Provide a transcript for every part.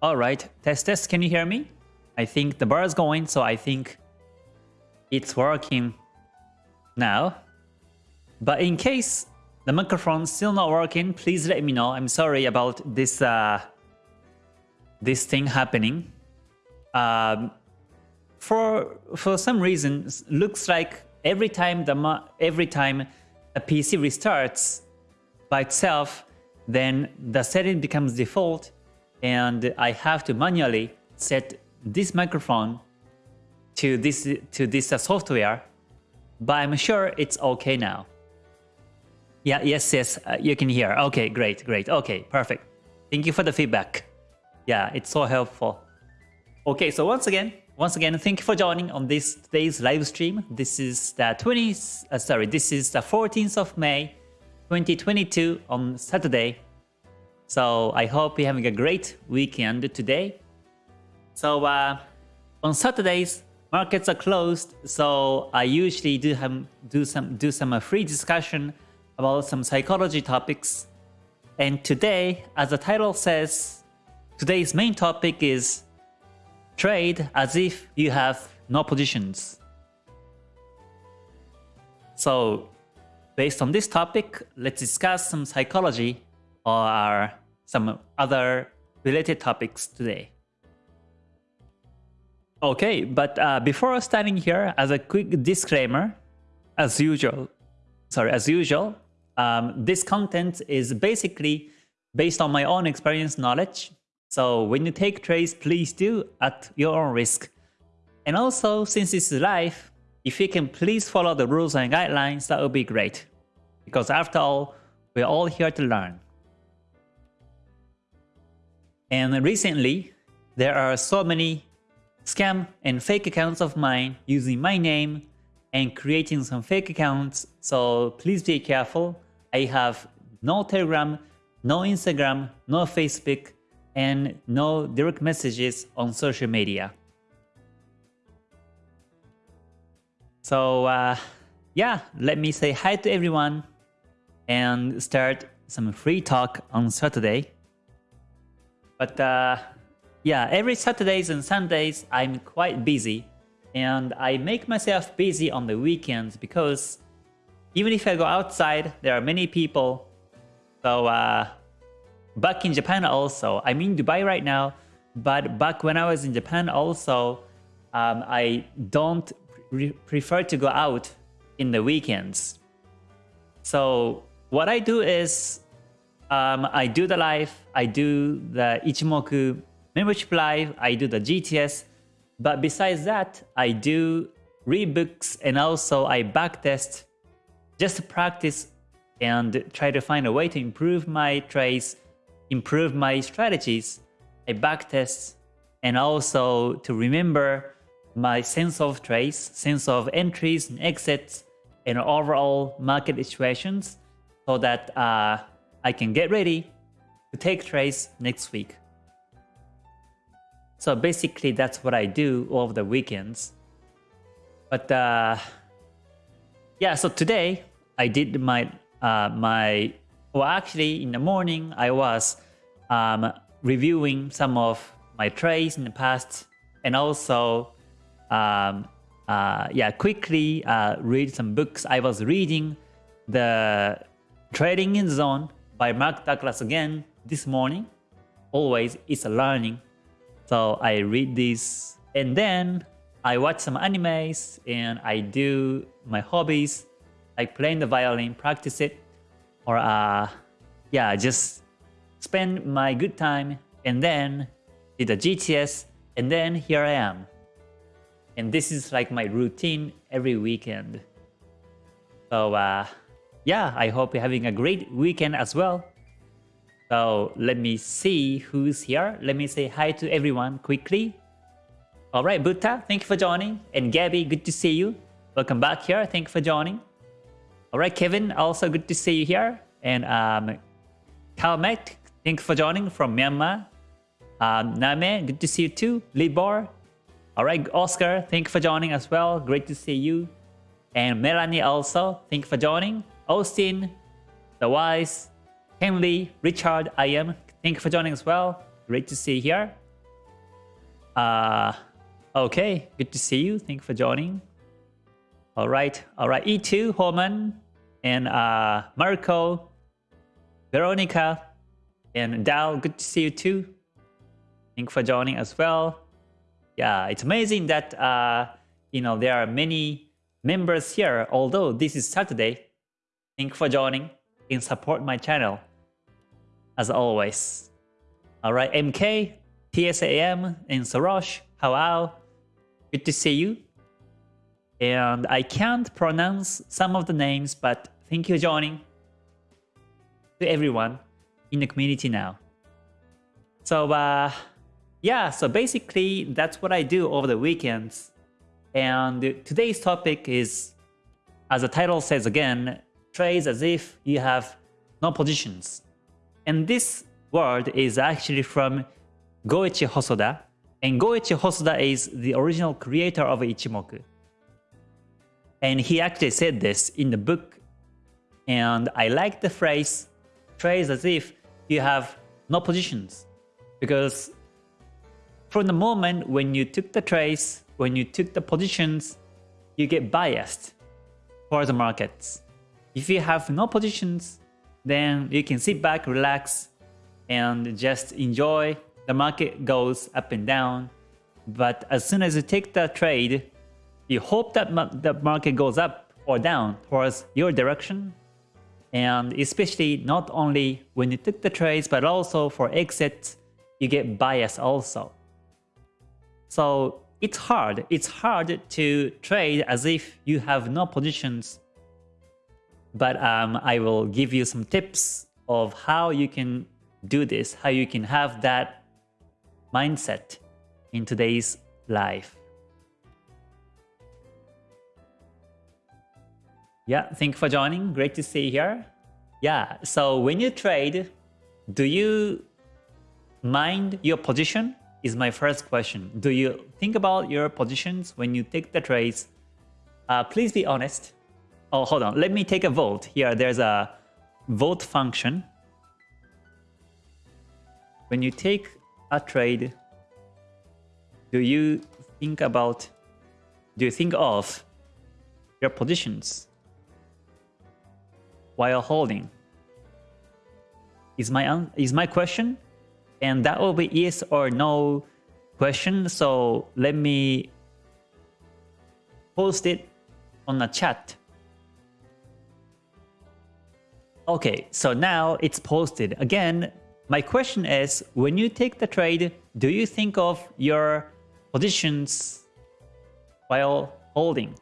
All right, test test. Can you hear me? I think the bar is going, so I think it's working now. But in case the microphone still not working, please let me know. I'm sorry about this uh, this thing happening. Um, for for some reason, looks like every time the every time a PC restarts by itself, then the setting becomes default, and I have to manually set this microphone to this to this uh, software. But I'm sure it's okay now. Yeah, yes, yes, uh, you can hear. Okay, great, great. Okay, perfect. Thank you for the feedback. Yeah, it's so helpful. Okay, so once again, once again, thank you for joining on this today's live stream. This is the 20th, uh, sorry, this is the 14th of May, 2022 on Saturday. So I hope you're having a great weekend today. So uh, on Saturdays, markets are closed. So I usually do have do some do some uh, free discussion about some psychology topics. And today, as the title says, today's main topic is trade as if you have no positions. So based on this topic, let's discuss some psychology or some other related topics today. Okay, but uh, before starting here, as a quick disclaimer, as usual, sorry, as usual, um, this content is basically based on my own experience knowledge. So when you take trades, please do at your own risk. And also, since it's live, if you can please follow the rules and guidelines, that would be great. Because after all, we're all here to learn. And recently, there are so many scam and fake accounts of mine using my name and creating some fake accounts. So please be careful. I have no Telegram, no Instagram, no Facebook, and no direct messages on social media. So uh, yeah, let me say hi to everyone and start some free talk on Saturday. But uh, yeah, every Saturdays and Sundays I'm quite busy and I make myself busy on the weekends because even if I go outside, there are many people. So uh, back in Japan also, I'm in Dubai right now, but back when I was in Japan also, um, I don't prefer to go out in the weekends. So what I do is um, I do the live, I do the Ichimoku membership live, I do the GTS, but besides that, I do read books and also I backtest just to practice and try to find a way to improve my trades, improve my strategies, I backtest, and also to remember my sense of trades, sense of entries and exits, and overall market situations so that uh, I can get ready to take trades next week. So basically that's what I do over the weekends. But uh, yeah, so today I did my uh, my well actually in the morning I was um, reviewing some of my trades in the past and also um, uh, yeah quickly uh, read some books. I was reading the Trading in Zone by Mark Douglas again this morning. Always it's a learning. So I read this and then I watch some animes and I do my hobbies like playing the violin, practice it, or uh, yeah, just spend my good time and then did the GTS and then here I am. And this is like my routine every weekend. So uh, yeah, I hope you're having a great weekend as well. So let me see who's here. Let me say hi to everyone quickly. All right, Buddha, thank you for joining. And Gabby, good to see you. Welcome back here. Thank you for joining. All right, Kevin, also good to see you here. And um, Kalmet, thanks for joining from Myanmar. Um, Name, good to see you too. Libor. All right, Oscar, thank you for joining as well. Great to see you. And Melanie also, thank you for joining. Austin, The Wise, Henley, Richard, I am. Thank you for joining as well. Great to see you here. Uh, okay, good to see you. Thank you for joining. All right, all right. E2, Holman, and uh, Marco, Veronica, and Dao, good to see you too. Thank you for joining as well. Yeah, it's amazing that uh, you know there are many members here. Although this is Saturday, thank you for joining and support my channel as always. All right, MK, TSAM, and Sarosh, Hawao, good to see you. And I can't pronounce some of the names, but thank you for joining to everyone in the community now. So uh, yeah, so basically that's what I do over the weekends. And today's topic is, as the title says again, trades as if you have no positions. And this word is actually from Goichi Hosoda. And Goichi Hosoda is the original creator of Ichimoku. And he actually said this in the book. And I like the phrase, trades as if you have no positions. Because from the moment when you took the trades, when you took the positions, you get biased for the markets. If you have no positions, then you can sit back, relax, and just enjoy. The market goes up and down. But as soon as you take the trade, you hope that the market goes up or down towards your direction. And especially not only when you took the trades, but also for exits, you get bias also. So it's hard. It's hard to trade as if you have no positions but um, I will give you some tips of how you can do this, how you can have that mindset in today's life. Yeah, thank you for joining. Great to see you here. Yeah, so when you trade, do you mind your position? Is my first question. Do you think about your positions when you take the trades? Uh, please be honest. Oh, hold on. Let me take a vote. Here, there's a vote function. When you take a trade, do you think about, do you think of your positions while holding? Is my is my question, and that will be yes or no question. So let me post it on the chat. Okay, so now it's posted. Again, my question is, when you take the trade, do you think of your positions while holding?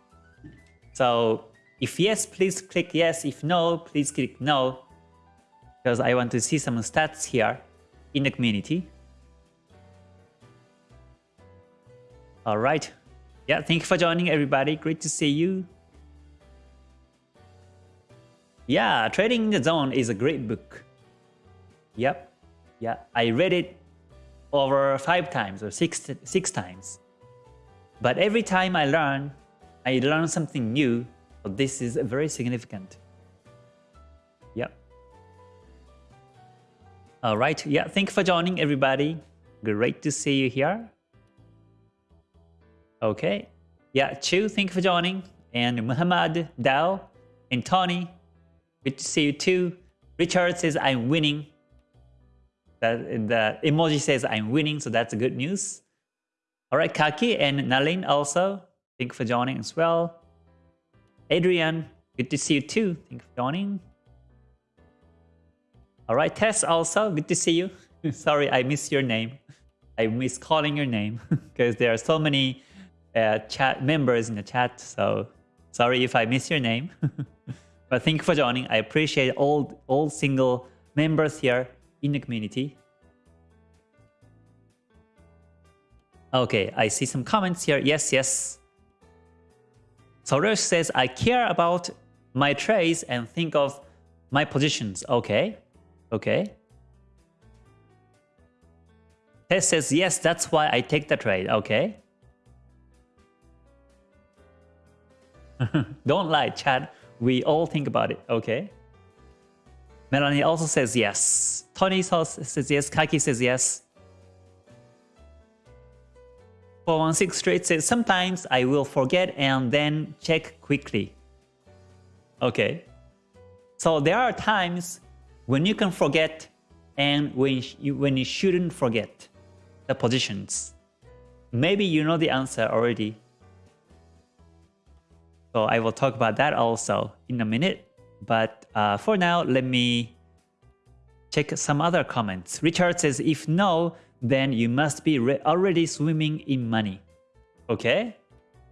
So if yes, please click yes. If no, please click no. Because I want to see some stats here in the community. All right. Yeah, thank you for joining everybody. Great to see you. Yeah, Trading in the Zone is a great book. Yep. Yeah, I read it over five times or six, six times. But every time I learn, I learn something new. So this is very significant. Yep. All right. Yeah, thank you for joining everybody. Great to see you here. Okay. Yeah, Chu, thank you for joining. And Muhammad, Dao, and Tony, Good to see you too. Richard says I'm winning. The, the emoji says I'm winning, so that's good news. All right, Kaki and Nalin also. Thank you for joining as well. Adrian, good to see you too. Thank you for joining. All right, Tess also, good to see you. Sorry, I missed your name. I miss calling your name because there are so many uh, chat members in the chat. So sorry if I miss your name. But thank you for joining. I appreciate all, all single members here in the community. Okay, I see some comments here. Yes, yes. Soresh says, I care about my trades and think of my positions. Okay, okay. Tess says, yes, that's why I take the trade. Okay. Don't lie, Chad. We all think about it, okay? Melanie also says yes. Tony says yes. Kaki says yes. 416 straight says, sometimes I will forget and then check quickly. Okay. So there are times when you can forget and when you, when you shouldn't forget the positions. Maybe you know the answer already. So I will talk about that also in a minute. But uh, for now, let me check some other comments. Richard says, if no, then you must be already swimming in money. Okay?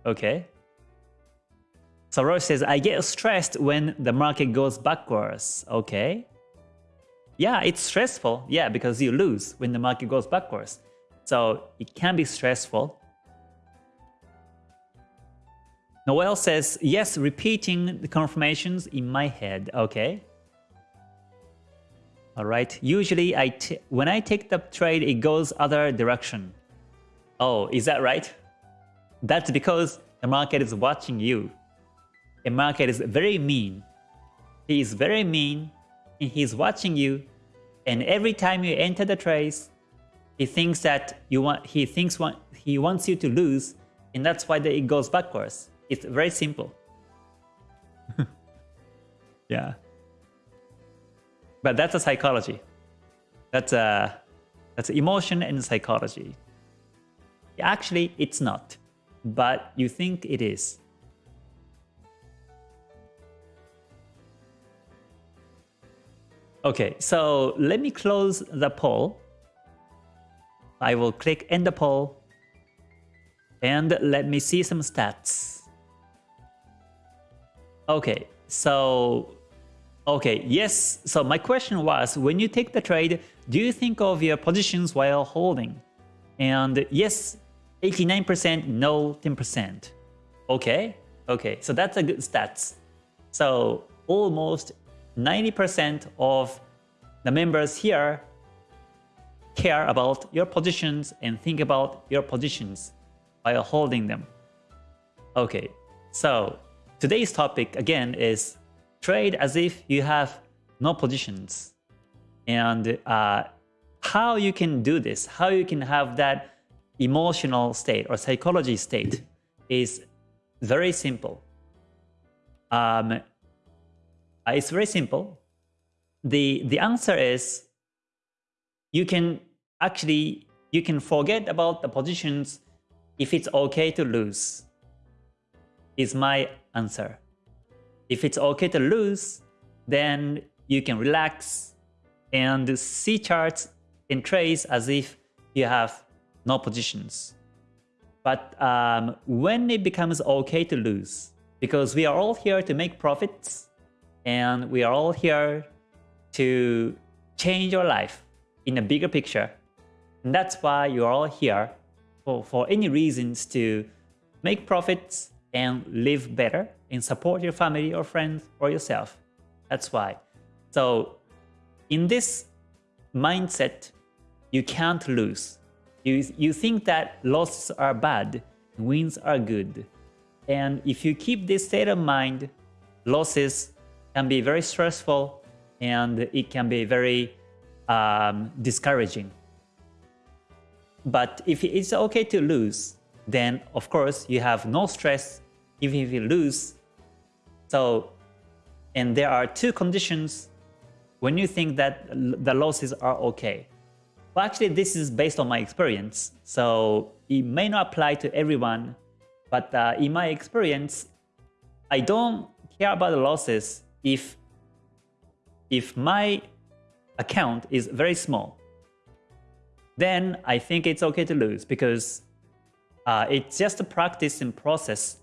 Okay. So Roy says, I get stressed when the market goes backwards. Okay. Yeah, it's stressful. Yeah, because you lose when the market goes backwards. So it can be stressful. Noel says, yes, repeating the confirmations in my head. Okay. All right. Usually, I when I take the trade, it goes other direction. Oh, is that right? That's because the market is watching you. The market is very mean. He is very mean, and he's watching you. And every time you enter the trades, he thinks that you want. He thinks want, he wants you to lose, and that's why the, it goes backwards. It's very simple. yeah. But that's a psychology. That's a that's emotion and psychology. Actually, it's not, but you think it is. Okay, so let me close the poll. I will click end the poll and let me see some stats. Okay, so Okay, yes. So my question was, when you take the trade, do you think of your positions while holding? And yes, 89%, no, 10%. Okay, okay. So that's a good stats. So almost 90% of the members here care about your positions and think about your positions while holding them. Okay, so today's topic again is trade as if you have no positions. And uh, how you can do this, how you can have that emotional state or psychology state is very simple. Um, uh, it's very simple. The, the answer is you can actually, you can forget about the positions if it's okay to lose, is my answer. If it's okay to lose, then you can relax and see charts in trades as if you have no positions. But um, when it becomes okay to lose, because we are all here to make profits and we are all here to change your life in a bigger picture. And that's why you're all here for, for any reasons to make profits and live better and support your family or friends or yourself. That's why. So in this mindset, you can't lose. You, you think that losses are bad, wins are good. And if you keep this state of mind, losses can be very stressful and it can be very um, discouraging. But if it's okay to lose, then of course you have no stress even if you lose. So, and there are two conditions when you think that the losses are okay. Well, actually, this is based on my experience, so it may not apply to everyone, but uh, in my experience, I don't care about the losses if if my account is very small. Then I think it's okay to lose because uh, it's just a practice and process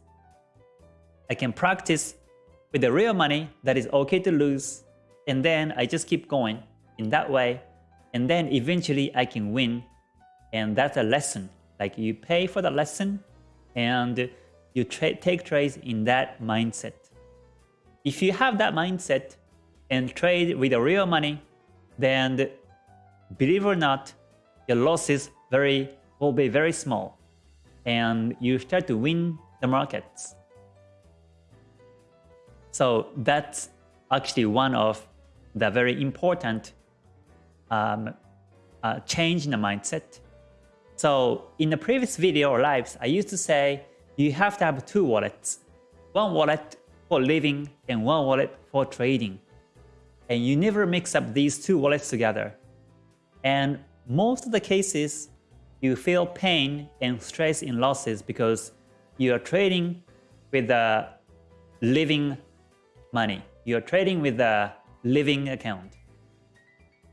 I can practice with the real money that is okay to lose, and then I just keep going in that way, and then eventually I can win. And that's a lesson. Like you pay for the lesson, and you tra take trades in that mindset. If you have that mindset and trade with the real money, then believe or not, your losses very will be very small, and you start to win the markets. So that's actually one of the very important um, uh, change in the mindset. So in the previous video or lives, I used to say you have to have two wallets. One wallet for living and one wallet for trading. And you never mix up these two wallets together. And most of the cases, you feel pain and stress in losses because you are trading with the living money. You are trading with a living account,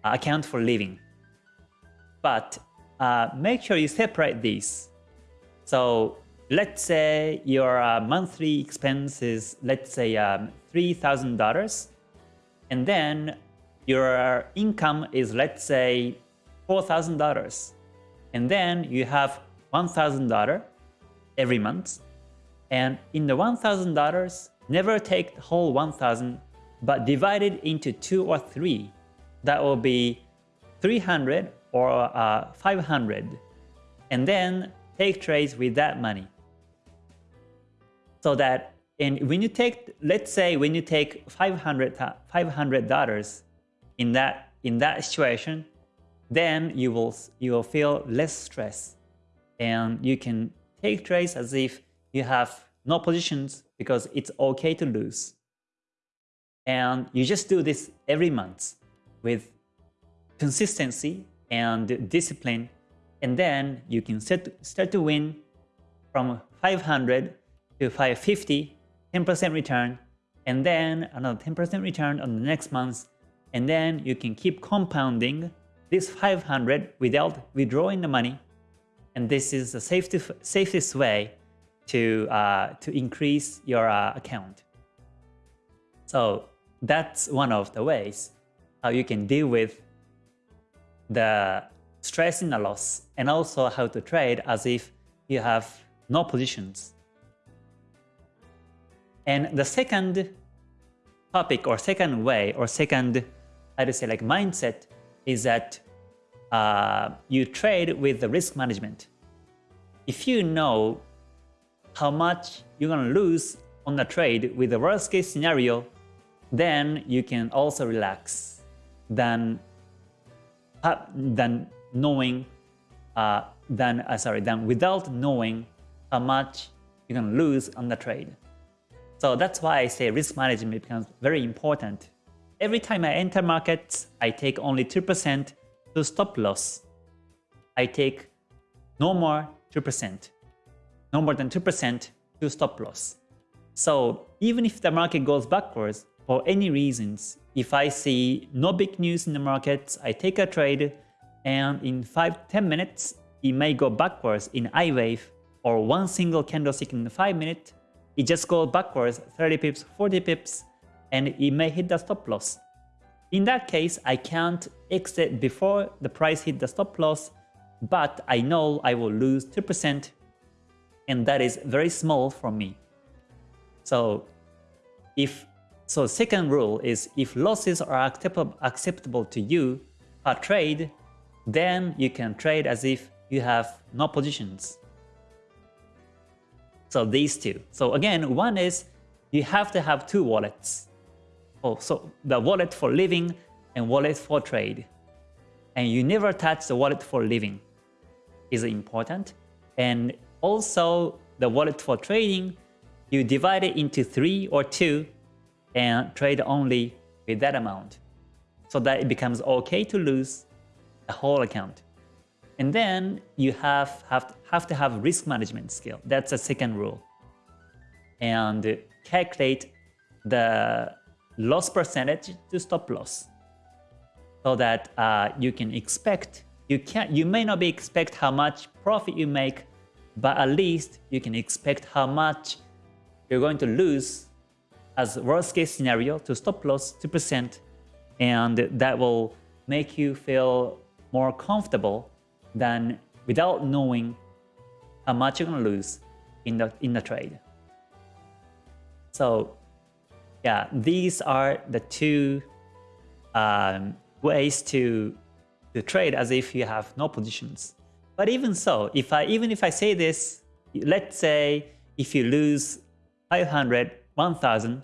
account for living. But uh, make sure you separate these. So let's say your uh, monthly expense is, let's say um, $3,000 and then your income is, let's say $4,000 and then you have $1,000 every month and in the $1,000 never take the whole 1000 but divide it into two or three. That will be 300 or uh, 500 and then take trades with that money. So that and when you take let's say when you take 500 $500 in that in that situation then you will you will feel less stress. And you can take trades as if you have no positions because it's okay to lose. And you just do this every month with consistency and discipline and then you can set, start to win from 500 to 550 10% return and then another 10% return on the next month and then you can keep compounding this 500 without withdrawing the money. And this is the safest, safest way to, uh, to increase your uh, account. So that's one of the ways how you can deal with the stress in the loss and also how to trade as if you have no positions. And the second topic or second way or second, to say like mindset is that uh, you trade with the risk management. If you know how much you're to lose on the trade with the worst case scenario, then you can also relax than than knowing uh, than uh, sorry than without knowing how much you're gonna lose on the trade. So that's why I say risk management becomes very important. Every time I enter markets, I take only 2% to stop loss. I take no more 2%, no more than 2% to stop loss. So even if the market goes backwards, for any reasons, if I see no big news in the market, I take a trade and in 5-10 minutes, it may go backwards in I wave or one single candlestick in 5 minutes, it just goes backwards 30 pips, 40 pips, and it may hit the stop loss. In that case, I can't exit before the price hit the stop loss, but I know I will lose 2% and that is very small for me. So if so second rule is if losses are acceptable to you per trade, then you can trade as if you have no positions. So these two. So again, one is you have to have two wallets. Oh, so the wallet for living and wallet for trade. And you never touch the wallet for living is important. And also the wallet for trading, you divide it into three or two and trade only with that amount so that it becomes okay to lose the whole account. And then you have, have, have to have risk management skill. That's the second rule. And calculate the loss percentage to stop loss so that uh, you can expect you can you may not be expect how much profit you make but at least you can expect how much you're going to lose as worst case scenario to stop loss 2% and that will make you feel more comfortable than without knowing how much you're going to lose in the in the trade. So yeah, these are the two um, ways to to trade as if you have no positions. But even so, if I even if I say this, let's say if you lose 500, 1000,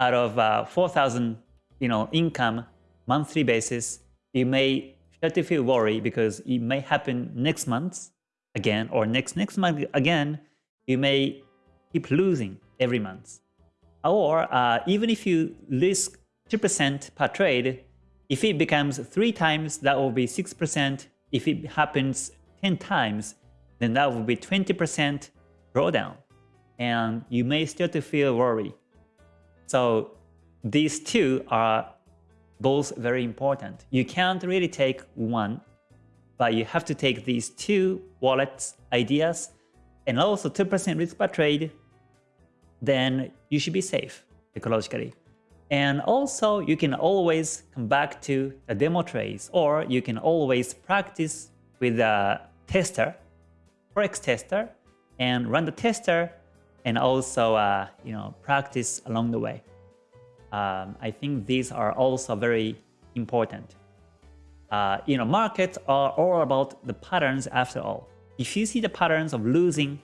out of uh, 4,000 you know, income monthly basis, you may start to feel worry because it may happen next month again or next next month again. You may keep losing every month. Or uh, even if you risk 2% per trade, if it becomes 3 times, that will be 6%. If it happens 10 times, then that would be 20% drawdown. And you may start to feel worry. So these two are both very important. You can't really take one, but you have to take these two wallets ideas and also 2% risk per trade, then you should be safe ecologically. And also you can always come back to a demo trades or you can always practice with a tester, Forex tester, and run the tester and also uh, you know practice along the way. Um, I think these are also very important. Uh, you know, markets are all about the patterns after all. If you see the patterns of losing,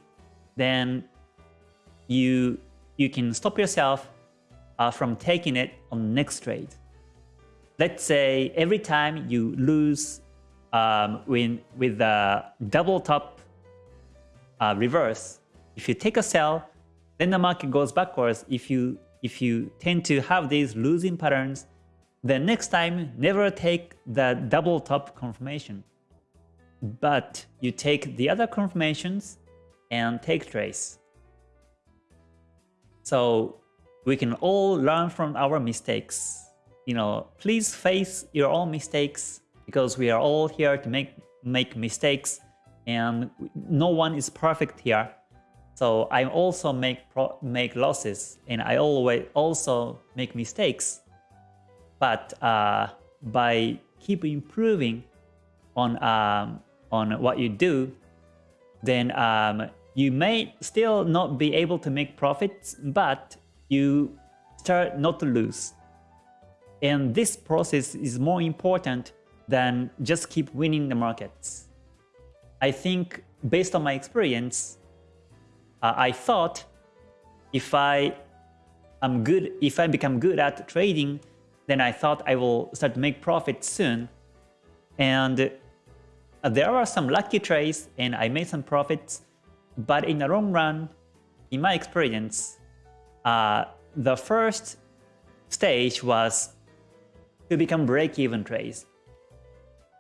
then you you can stop yourself uh, from taking it on next trade. Let's say every time you lose um, when, with the double top uh, reverse, if you take a sell, then the market goes backwards. If you if you tend to have these losing patterns, then next time never take the double top confirmation. But you take the other confirmations and take trace. So we can all learn from our mistakes. You know, please face your own mistakes because we are all here to make make mistakes and no one is perfect here. So I also make make losses and I always also make mistakes. But uh, by keep improving on um, on what you do, then um, you may still not be able to make profits, but you start not to lose. And this process is more important than just keep winning the markets. I think based on my experience, uh, I thought if I am good, if I become good at trading, then I thought I will start to make profits soon. And uh, there are some lucky trades and I made some profits, but in the long run, in my experience, uh, the first stage was to become break-even trades.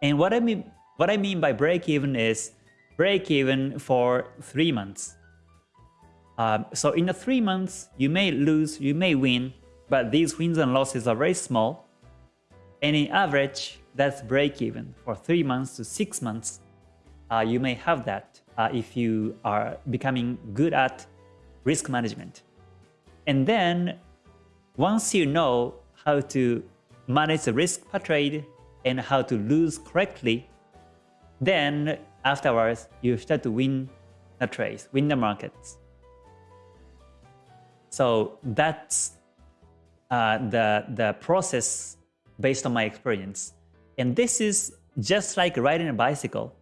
And what I mean what I mean by break-even is break-even for three months. Um, so in the three months, you may lose, you may win, but these wins and losses are very small. And in average, that's break-even for three months to six months. Uh, you may have that uh, if you are becoming good at risk management. And then once you know how to manage the risk per trade and how to lose correctly, then afterwards you start to win the trades, win the markets. So that's uh, the, the process based on my experience. And this is just like riding a bicycle.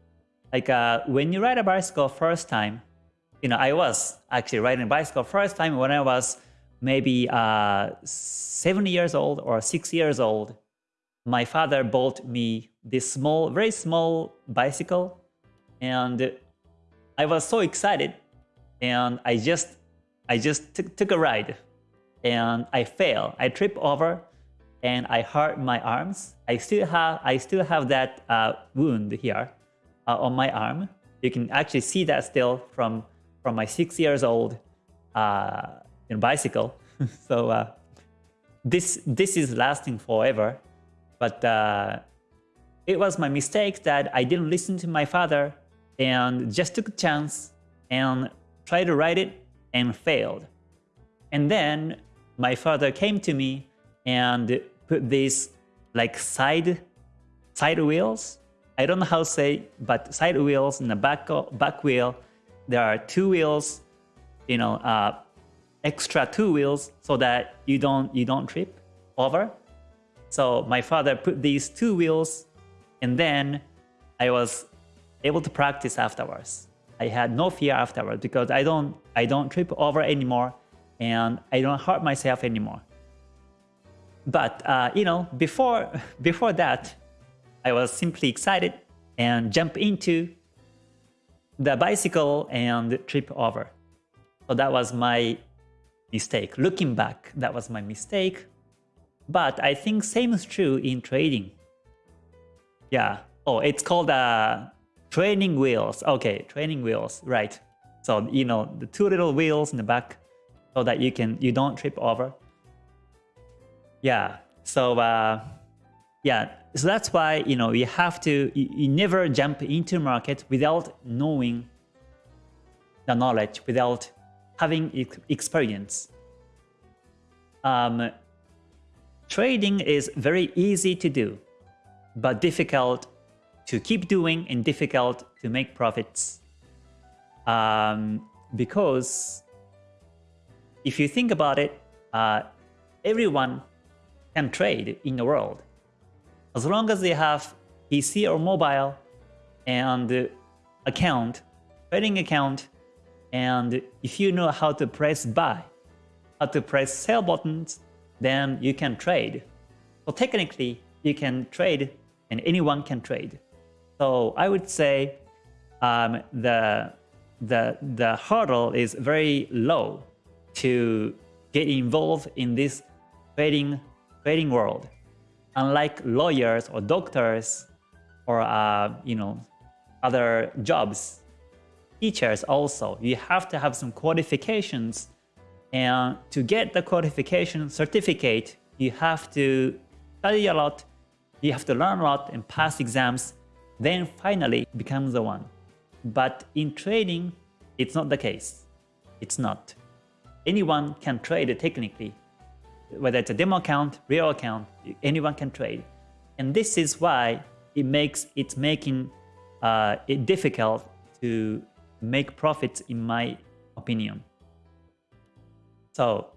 Like uh, when you ride a bicycle first time, you know, I was actually riding a bicycle first time when I was maybe uh, seven years old or six years old, my father bought me this small, very small bicycle. And I was so excited. And I just, I just took a ride and I fell. I tripped over and I hurt my arms. I still have, I still have that uh, wound here uh, on my arm. You can actually see that still from, from my six years old uh, bicycle. so uh, this this is lasting forever. But uh, it was my mistake that I didn't listen to my father and just took a chance and tried to write it and failed. And then my father came to me and put these like side side wheels. I don't know how to say, but side wheels in the back back wheel. There are two wheels, you know, uh, extra two wheels so that you don't you don't trip over. So my father put these two wheels and then I was able to practice afterwards. I had no fear afterwards because I don't I don't trip over anymore and I don't hurt myself anymore. But uh, you know, before before that, I was simply excited and jump into the bicycle and trip over. So that was my mistake. Looking back, that was my mistake. But I think same is true in trading. Yeah. Oh, it's called uh, training wheels. Okay, training wheels, right. So, you know, the two little wheels in the back so that you can, you don't trip over. Yeah. So, uh, yeah. So that's why, you know, you have to, you, you never jump into market without knowing the knowledge, without having experience. Um, trading is very easy to do, but difficult to keep doing and difficult to make profits. Um, because if you think about it, uh, everyone can trade in the world. As long as they have PC or mobile and account, trading account, and if you know how to press buy, how to press sell buttons, then you can trade. So technically, you can trade and anyone can trade. So I would say um, the, the, the hurdle is very low to get involved in this trading, trading world. Unlike lawyers or doctors or uh, you know other jobs teachers also, you have to have some qualifications. And to get the qualification certificate, you have to study a lot, you have to learn a lot and pass exams, then finally become the one. But in trading, it's not the case. It's not. Anyone can trade technically, whether it's a demo account, real account, anyone can trade. And this is why it makes it's making uh, it difficult to make profits in my opinion. So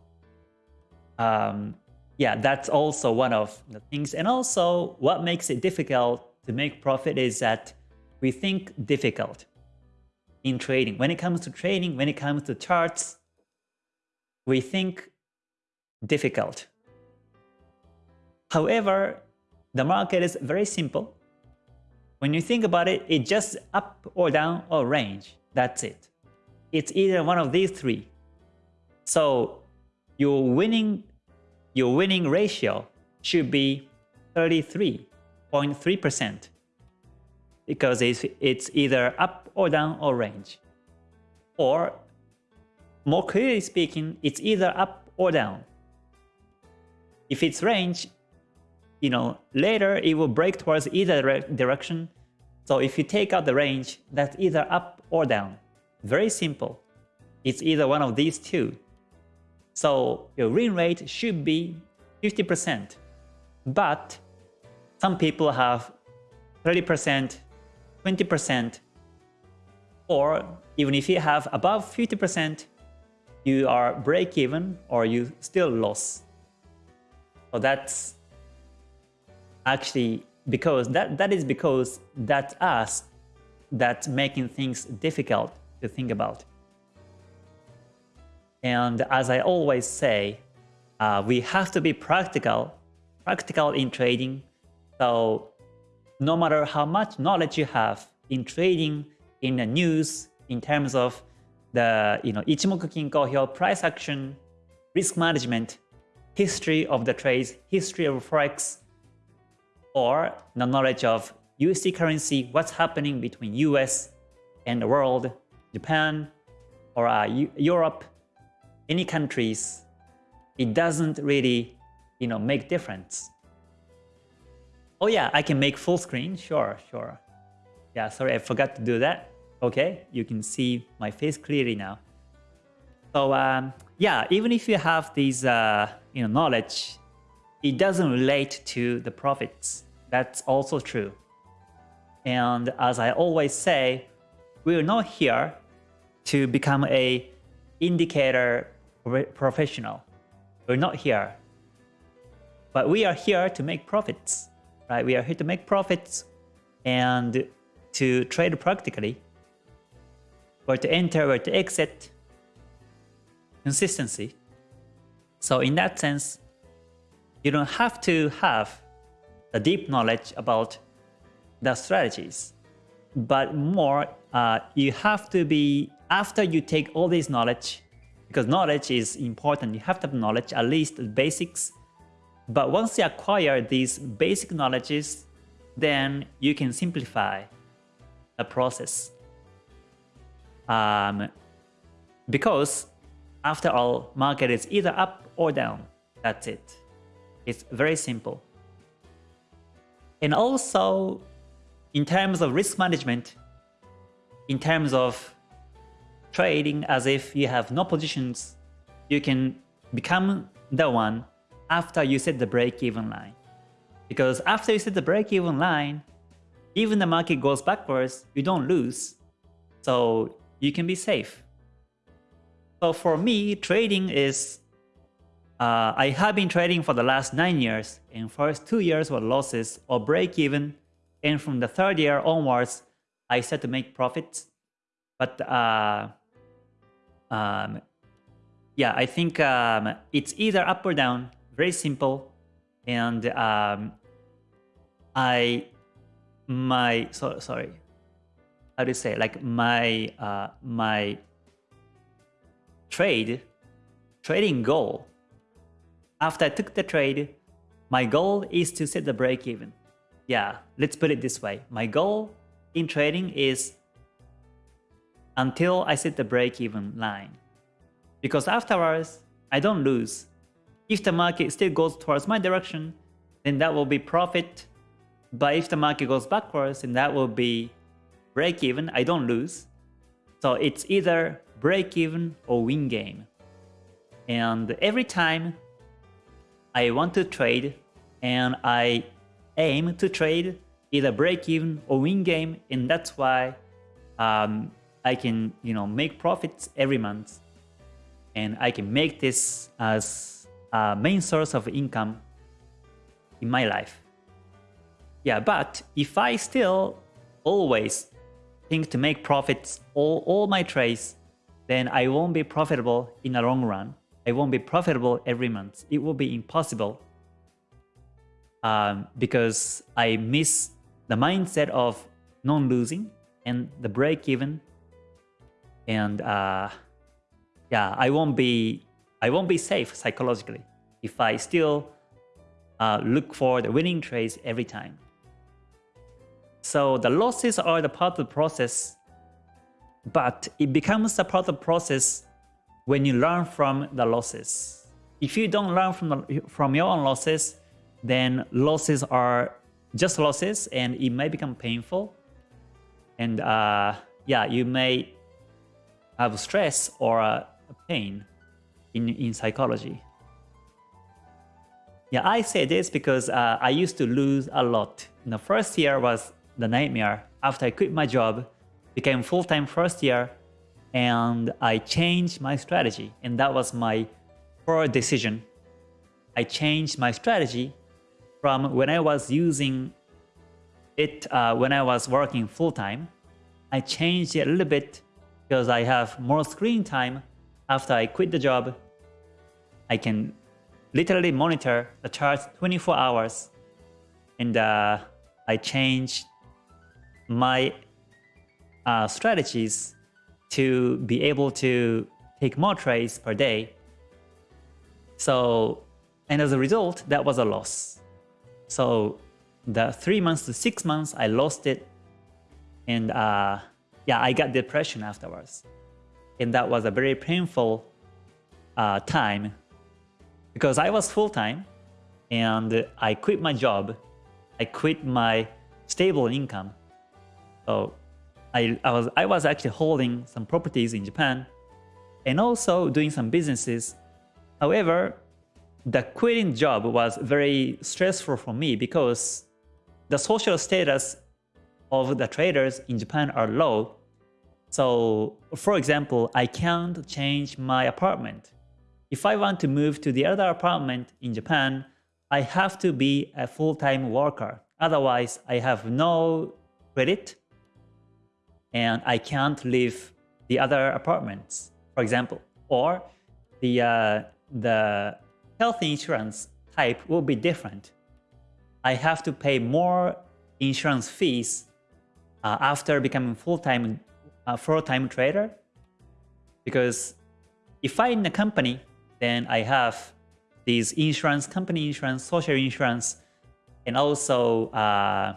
um, yeah, that's also one of the things. And also what makes it difficult to make profit is that we think difficult in trading. When it comes to trading, when it comes to charts, we think difficult. However, the market is very simple. When you think about it, it's just up or down or range. That's it. It's either one of these three. So your winning, your winning ratio should be 33.3% because it's, it's either up or down or range. Or more clearly speaking, it's either up or down. If it's range, you know, later it will break towards either direction. So if you take out the range, that's either up or down. Very simple. It's either one of these two. So your win rate should be 50%. But some people have 30%, 20%, or even if you have above 50%, you are break even or you still loss. So that's actually because that that is because that's us that's making things difficult to think about. And as I always say, uh, we have to be practical, practical in trading. So no matter how much knowledge you have in trading, in the news, in terms of the you know Ichimoku Kinko Hyo price action, risk management, history of the trades, history of forex, or the knowledge of USD currency, what's happening between US and the world, Japan, or uh, Europe, any countries, it doesn't really, you know, make difference. Oh yeah, I can make full screen. Sure, sure. Yeah, sorry, I forgot to do that. Okay, you can see my face clearly now. So um, yeah, even if you have these, uh, you know, knowledge, it doesn't relate to the profits. That's also true. And as I always say, we're not here to become a indicator professional. We're not here. But we are here to make profits. Right? We are here to make profits and to trade practically. Where to enter, where to exit. Consistency. So in that sense, you don't have to have a deep knowledge about the strategies, but more uh, you have to be after you take all this knowledge because knowledge is important. You have to have knowledge, at least the basics. But once you acquire these basic knowledges, then you can simplify the process. Um, because after all, market is either up or down. That's it. It's very simple. And also, in terms of risk management, in terms of trading as if you have no positions, you can become the one after you set the break-even line. Because after you set the break-even line, even the market goes backwards, you don't lose. So you can be safe. So for me, trading is, uh, I have been trading for the last 9 years, and first 2 years were losses or break-even, and from the third year onwards, I start to make profits. But uh, um, yeah, I think um, it's either up or down, very simple. And um, I, my, so, sorry, how do you say, like my, uh, my trade, trading goal, after I took the trade, my goal is to set the break even. Yeah, let's put it this way. My goal in trading is until I set the break-even line. Because afterwards, I don't lose. If the market still goes towards my direction, then that will be profit. But if the market goes backwards, then that will be break-even. I don't lose. So it's either break-even or win game. And every time I want to trade and I aim to trade either break-even or win game, and that's why um, I can, you know, make profits every month and I can make this as a main source of income in my life. Yeah, but if I still always think to make profits all, all my trades, then I won't be profitable in the long run. I won't be profitable every month. It will be impossible um, because I miss the mindset of non-losing and the break-even and uh, yeah, I won't be I won't be safe psychologically if I still uh, look for the winning trades every time. So the losses are the part of the process, but it becomes a part of the process when you learn from the losses. If you don't learn from the, from your own losses, then losses are just losses and it may become painful. And uh, yeah, you may have stress or pain in, in psychology. Yeah, I say this because uh, I used to lose a lot. In the first year was the nightmare. After I quit my job, became full-time first year, and I changed my strategy. And that was my poor decision. I changed my strategy from when I was using it uh, when I was working full-time. I changed it a little bit because I have more screen time after I quit the job. I can literally monitor the charts 24 hours and uh, I change my uh, strategies to be able to take more trades per day. So, and as a result, that was a loss. So the three months to six months, I lost it. And uh, yeah, I got depression afterwards. And that was a very painful uh, time because I was full-time and I quit my job. I quit my stable income. So I, I, was, I was actually holding some properties in Japan and also doing some businesses. However, the quitting job was very stressful for me because the social status of the traders in Japan are low so for example, I can't change my apartment. If I want to move to the other apartment in Japan, I have to be a full-time worker. Otherwise, I have no credit and I can't leave the other apartments, for example. Or the, uh, the health insurance type will be different. I have to pay more insurance fees uh, after becoming full-time uh, full-time trader because if I in a company then I have these insurance company insurance social insurance and also uh,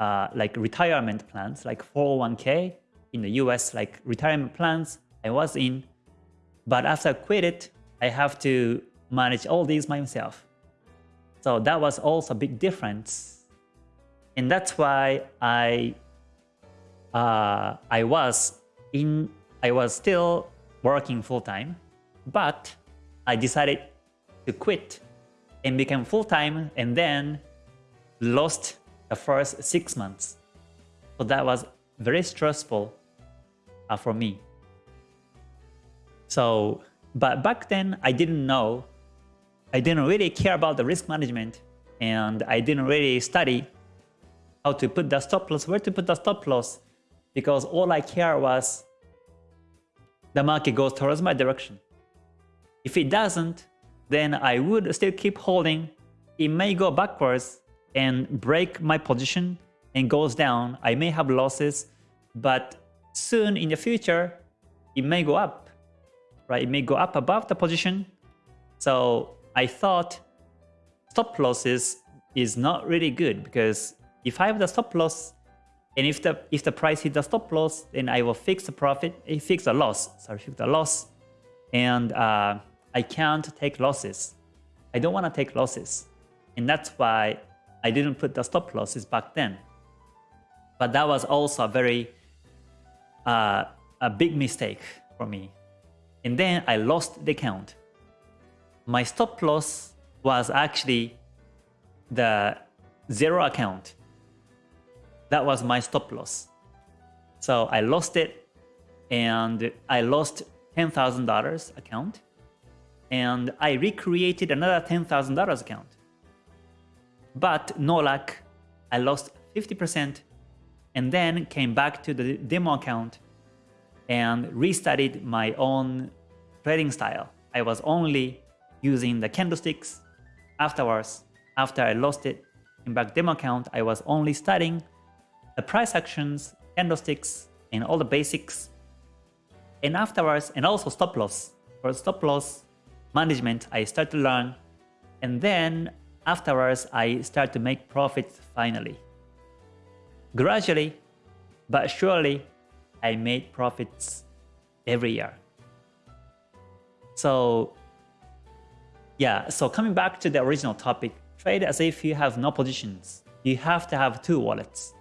uh, like retirement plans like 401k in the US like retirement plans I was in. But after I quit it I have to manage all these myself. So that was also a big difference. And that's why I uh, I was in I was still working full time, but I decided to quit and became full time and then lost the first six months. So that was very stressful uh, for me. So, but back then I didn't know, I didn't really care about the risk management and I didn't really study how to put the stop loss, where to put the stop loss, because all I care was the market goes towards my direction. If it doesn't, then I would still keep holding. It may go backwards and break my position and goes down. I may have losses, but soon in the future, it may go up, right? It may go up above the position. So I thought stop losses is not really good because if I have the stop loss and if the if the price hit the stop loss, then I will fix the profit, eh, fix the loss, sorry, fix the loss, and uh, I can't take losses. I don't want to take losses, and that's why I didn't put the stop losses back then. But that was also a very uh, a big mistake for me. And then I lost the account. My stop loss was actually the zero account that was my stop loss. So I lost it and I lost $10,000 account and I recreated another $10,000 account. But no luck, I lost 50% and then came back to the demo account and restudied my own trading style. I was only using the candlesticks. Afterwards, after I lost it in back demo account, I was only studying the price actions, candlesticks, and all the basics. And afterwards, and also stop loss. For stop loss management, I start to learn. And then afterwards, I start to make profits finally. Gradually, but surely, I made profits every year. So yeah, so coming back to the original topic, trade as if you have no positions. You have to have two wallets.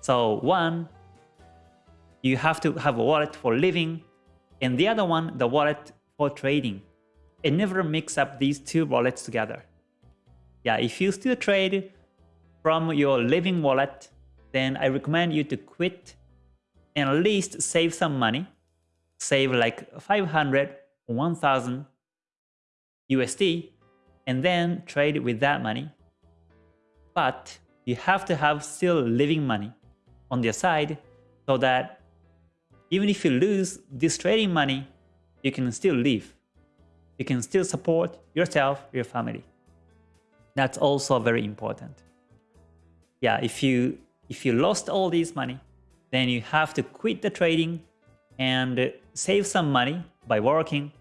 So one, you have to have a wallet for living, and the other one, the wallet for trading. And never mix up these two wallets together. Yeah, if you still trade from your living wallet, then I recommend you to quit and at least save some money. Save like 500 1000 USD and then trade with that money. But you have to have still living money on their side so that even if you lose this trading money, you can still live. You can still support yourself, your family. That's also very important. Yeah, if you if you lost all this money, then you have to quit the trading and save some money by working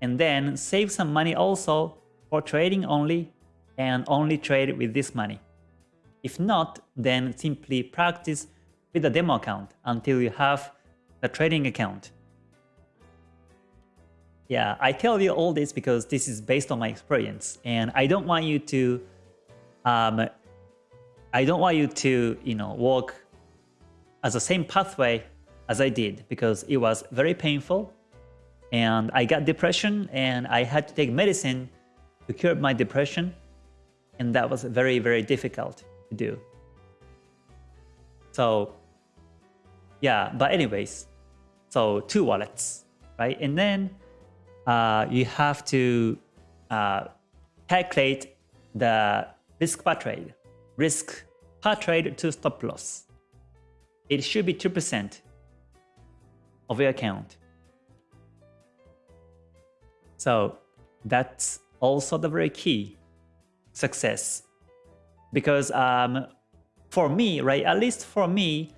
and then save some money also for trading only and only trade with this money. If not, then simply practice with a demo account until you have the trading account. Yeah, I tell you all this because this is based on my experience and I don't want you to um, I don't want you to, you know, walk as the same pathway as I did because it was very painful and I got depression and I had to take medicine to cure my depression and that was very, very difficult to do. So yeah, but anyways, so two wallets, right? And then uh, you have to uh, calculate the risk per trade, risk per trade to stop loss. It should be 2% of your account. So that's also the very key success because um, for me, right? At least for me,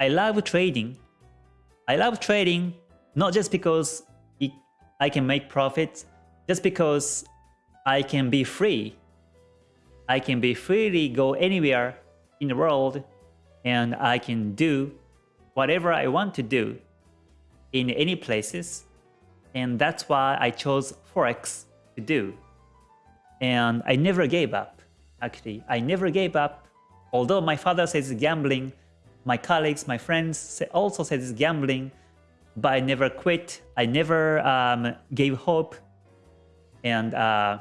I love trading. I love trading not just because it, I can make profits, just because I can be free. I can be freely go anywhere in the world and I can do whatever I want to do in any places. And that's why I chose Forex to do. And I never gave up, actually. I never gave up. Although my father says gambling, my colleagues, my friends also said it's gambling, but I never quit. I never um, gave hope. And uh,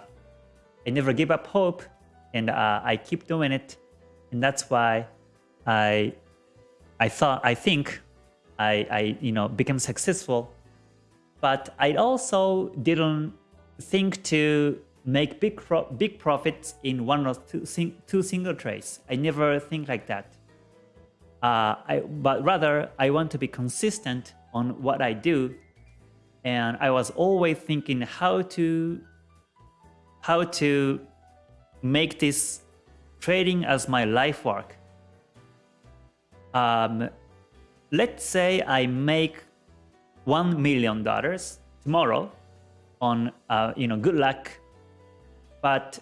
I never gave up hope. And uh, I keep doing it. And that's why I I thought I think I, I you know became successful, but I also didn't think to make big pro big profits in one or two, sing two single trades. I never think like that. Uh, I, but rather I want to be consistent on what I do, and I was always thinking how to how to make this trading as my life work. Um, let's say I make one million dollars tomorrow on uh, you know good luck, but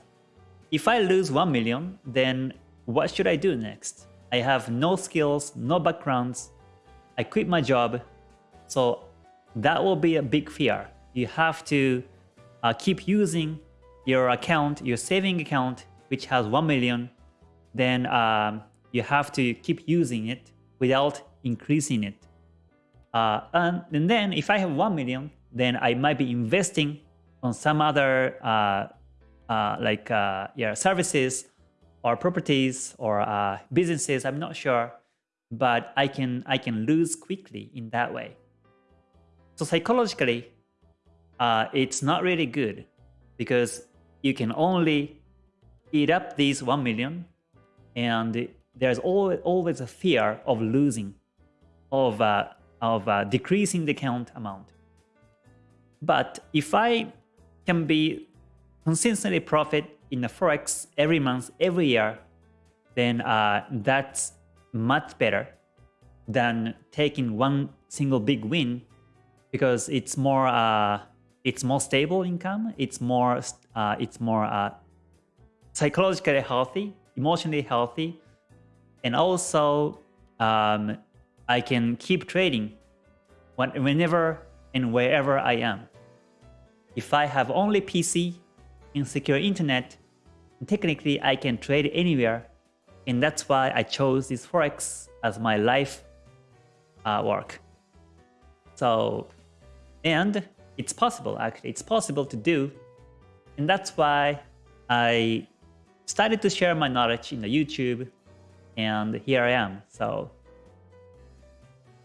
if I lose one million, then what should I do next? I have no skills, no backgrounds. I quit my job, so that will be a big fear. You have to uh, keep using your account, your saving account, which has 1 million, then um, you have to keep using it without increasing it. Uh, and, and, then if I have 1 million, then I might be investing on some other uh, uh, like uh, yeah, services or properties or uh, businesses, I'm not sure, but I can, I can lose quickly in that way. So psychologically, uh, it's not really good because you can only eat up these 1 million and there's always, always a fear of losing, of, uh, of uh, decreasing the count amount. But if I can be consistently profit in the Forex every month, every year, then uh, that's much better than taking one single big win because it's more uh, it's more stable income, it's more uh, it's more uh, psychologically healthy, emotionally healthy, and also, um, I can keep trading whenever and wherever I am. If I have only PC and secure internet, technically I can trade anywhere. And that's why I chose this Forex as my life uh, work. So, and it's possible actually, it's possible to do. And that's why I started to share my knowledge in the YouTube and here I am. So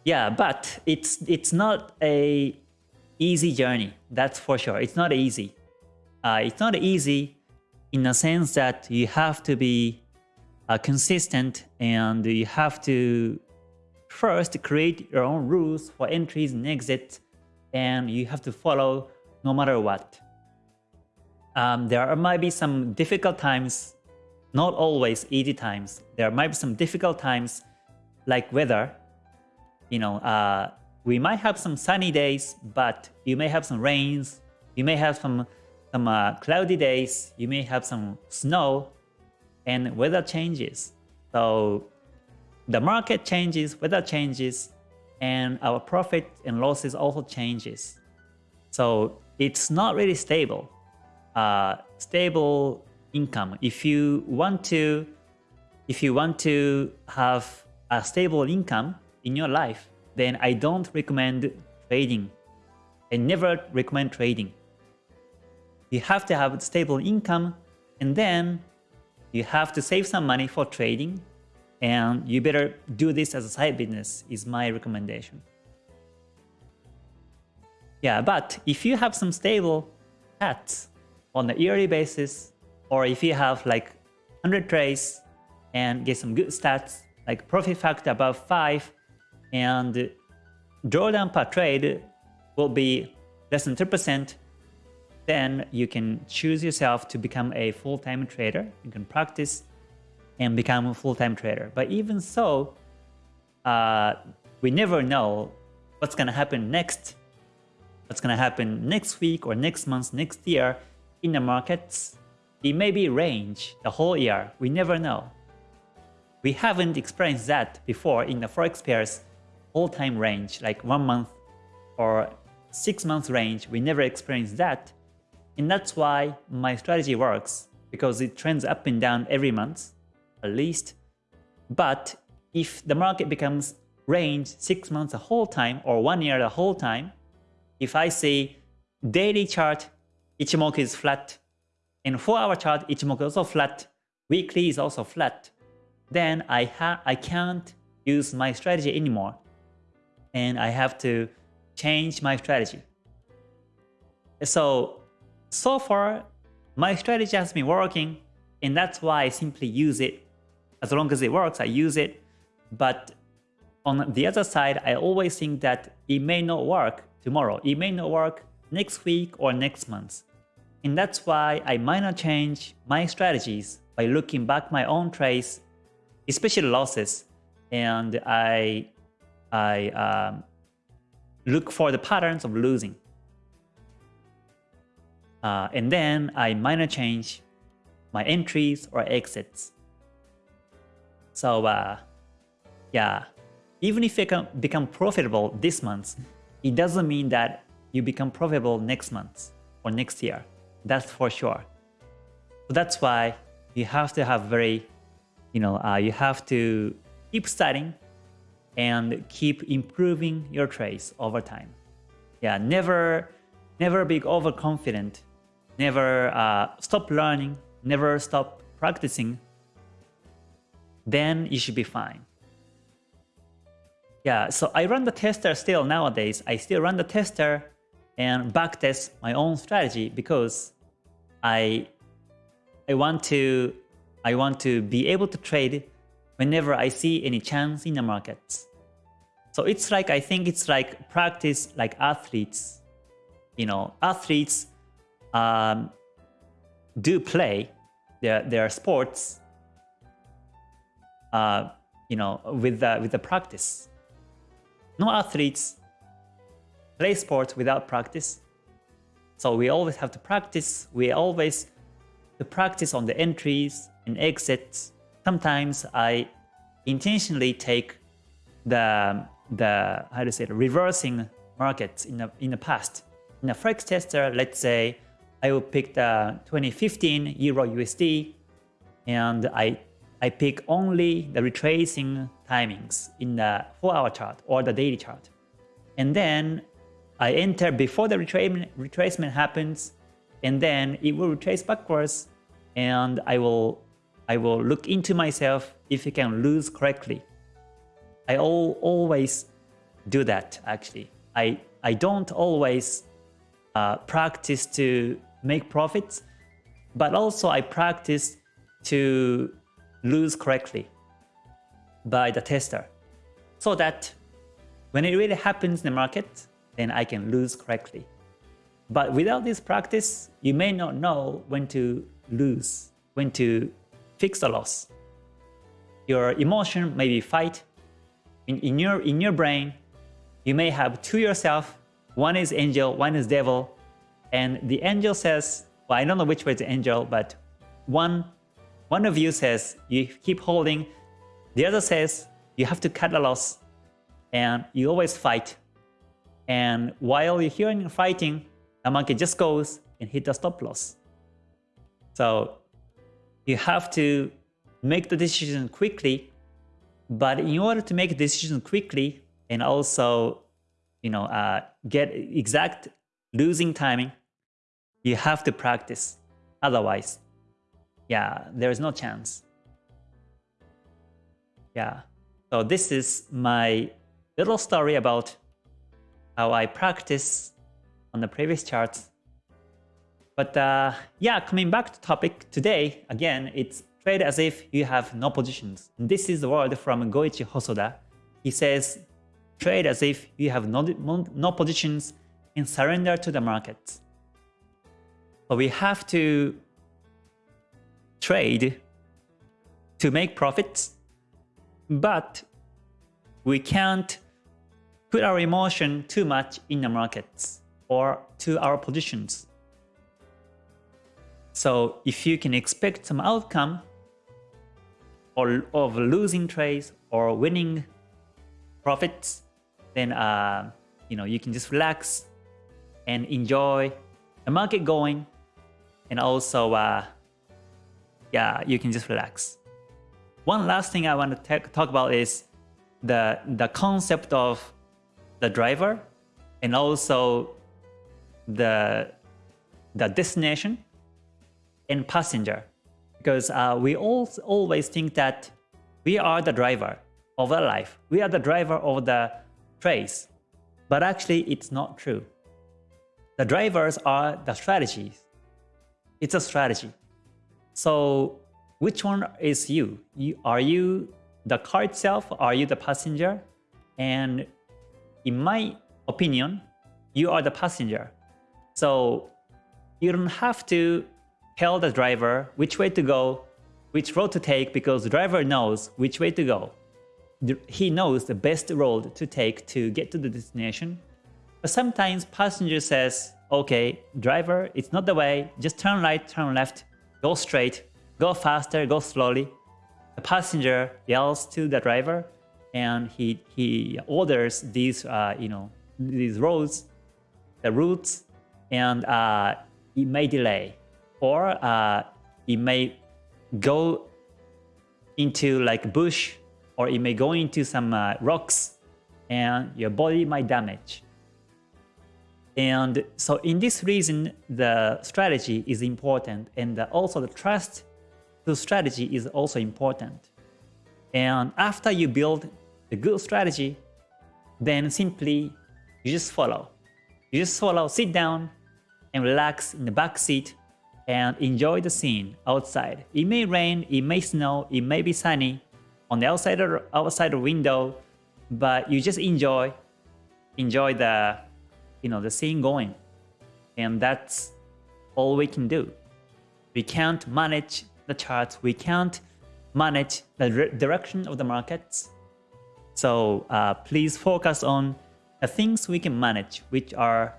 yeah, but it's it's not a easy journey. That's for sure. It's not easy. Uh, it's not easy in the sense that you have to be uh, consistent and you have to first create your own rules for entries and exits and you have to follow no matter what. Um, there might be some difficult times not always easy times. There might be some difficult times like weather. You know, uh, we might have some sunny days, but you may have some rains. You may have some some uh, cloudy days. You may have some snow, and weather changes. So the market changes, weather changes, and our profit and losses also changes. So it's not really stable. Uh, stable income. If you want to, if you want to have a stable income in your life, then I don't recommend trading. I never recommend trading. You have to have stable income and then you have to save some money for trading and you better do this as a side business is my recommendation. Yeah, but if you have some stable stats on a yearly basis, or if you have like 100 trades and get some good stats, like profit factor above 5, and drawdown per trade will be less than 3%, then you can choose yourself to become a full-time trader. You can practice and become a full-time trader. But even so, uh, we never know what's gonna happen next, what's gonna happen next week or next month, next year in the markets. It may be range the whole year. We never know. We haven't experienced that before in the forex pairs whole time range, like one month or six months range. We never experienced that. And that's why my strategy works because it trends up and down every month, at least. But if the market becomes range six months the whole time or one year the whole time, if I say daily chart Ichimoku is flat, and 4-hour chart Ichimoku is also flat, weekly is also flat, then I, I can't use my strategy anymore. And I have to change my strategy. So, so far, my strategy has been working, and that's why I simply use it. As long as it works, I use it. But on the other side, I always think that it may not work tomorrow. It may not work next week or next month. And that's why I might not change my strategies by looking back my own trades, especially losses, and I, I um, look for the patterns of losing. Uh, and then I minor change my entries or exits. So uh, yeah, even if you can become profitable this month, it doesn't mean that you become profitable next month or next year. That's for sure. So that's why you have to have very, you know, uh, you have to keep studying and keep improving your trades over time. Yeah, never, never be overconfident. Never uh, stop learning. Never stop practicing. Then you should be fine. Yeah, so I run the tester still nowadays. I still run the tester and backtest my own strategy because I I want to I want to be able to trade whenever I see any chance in the markets. So it's like I think it's like practice like athletes. You know, athletes um, do play their their sports. Uh, you know, with the with the practice. No athletes play sports without practice. So we always have to practice. We always practice on the entries and exits. Sometimes I intentionally take the the how to say it, reversing markets in the in the past. In a forex tester, let's say I will pick the 2015 Euro USD and I I pick only the retracing timings in the 4-hour chart or the daily chart. And then I enter before the retracement, retracement happens, and then it will retrace backwards, and I will I will look into myself if it can lose correctly. I all, always do that actually. I, I don't always uh, practice to make profits, but also I practice to lose correctly by the tester so that when it really happens in the market, then I can lose correctly. But without this practice, you may not know when to lose, when to fix the loss. Your emotion may be fight. In, in, your, in your brain, you may have two yourself, one is angel, one is devil, and the angel says, well, I don't know which way the angel, but one one of you says you keep holding, the other says you have to cut the loss, and you always fight. And while you're hearing fighting, the market just goes and hit the stop loss. So you have to make the decision quickly, but in order to make a decision quickly and also you know, uh, get exact losing timing, you have to practice. Otherwise, yeah, there is no chance. Yeah, so this is my little story about how I practice on the previous charts. But uh, yeah, coming back to topic today, again, it's trade as if you have no positions. This is the word from Goichi Hosoda. He says, trade as if you have no, no positions and surrender to the market. But we have to trade to make profits, but we can't put our emotion too much in the markets or to our positions. So if you can expect some outcome or of losing trades or winning profits, then uh, you know you can just relax and enjoy the market going, and also uh, yeah you can just relax. One last thing I want to talk about is the the concept of the driver and also the the destination and passenger. Because uh, we all always think that we are the driver of our life. We are the driver of the trace but actually it's not true. The drivers are the strategies it's a strategy so which one is you? you are you the car itself are you the passenger and in my opinion, you are the passenger. So you don't have to tell the driver which way to go, which road to take because the driver knows which way to go. He knows the best road to take to get to the destination. But sometimes passenger says, okay, driver, it's not the way, just turn right, turn left, go straight, go faster, go slowly. The passenger yells to the driver, and he he orders these uh, you know these roads, the routes, and uh, it may delay or uh, it may go into like bush or it may go into some uh, rocks and your body might damage. And so in this reason, the strategy is important and also the trust to strategy is also important. And after you build the good strategy, then simply you just follow. You just follow, sit down and relax in the back seat and enjoy the scene outside. It may rain, it may snow, it may be sunny on the outside or outside the window, but you just enjoy enjoy the you know the scene going. And that's all we can do. We can't manage the charts, we can't manage the direction of the markets, so uh, please focus on the things we can manage, which are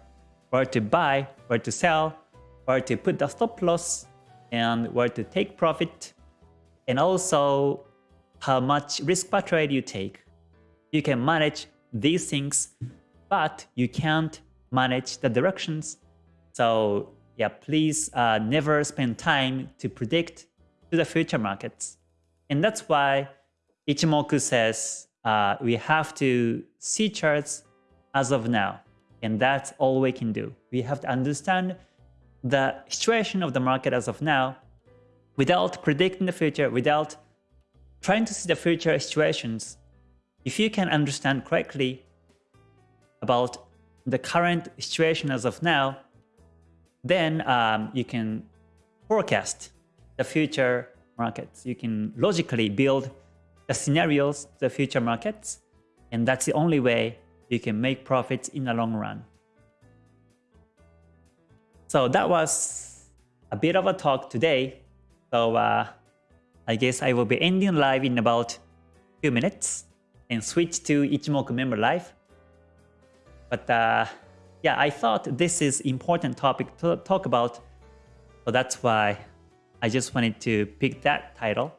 where to buy, where to sell, where to put the stop loss, and where to take profit, and also how much risk per trade you take. You can manage these things, but you can't manage the directions. So yeah, please uh, never spend time to predict to the future markets. And that's why Ichimoku says uh, we have to see charts as of now. And that's all we can do. We have to understand the situation of the market as of now without predicting the future, without trying to see the future situations. If you can understand correctly about the current situation as of now, then um, you can forecast the future markets. You can logically build the scenarios, the future markets, and that's the only way you can make profits in the long run. So that was a bit of a talk today. So uh, I guess I will be ending live in about few minutes and switch to Ichimoku member live. But uh, yeah, I thought this is important topic to talk about. So that's why I just wanted to pick that title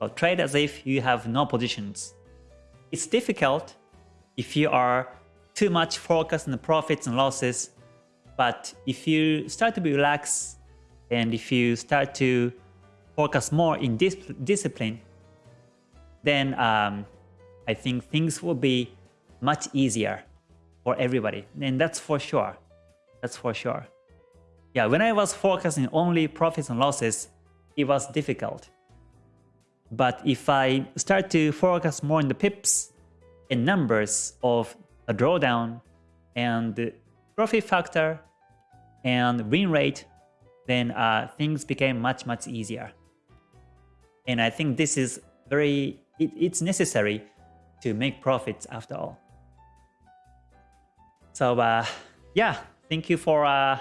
or trade as if you have no positions. It's difficult if you are too much focused on the profits and losses, but if you start to be relaxed and if you start to focus more in dis discipline, then um, I think things will be much easier for everybody. And that's for sure. That's for sure. Yeah, when I was focusing only profits and losses, it was difficult. But if I start to focus more on the pips and numbers of a drawdown and profit factor and win rate, then uh, things became much, much easier. And I think this is very, it, it's necessary to make profits after all. So uh, yeah, thank you for uh,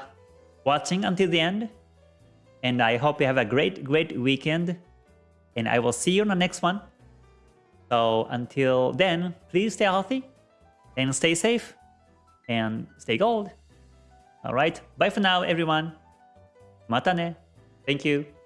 watching until the end. And I hope you have a great, great weekend and I will see you on the next one. So until then, please stay healthy and stay safe and stay gold. All right. Bye for now, everyone. Mata ne. Thank you.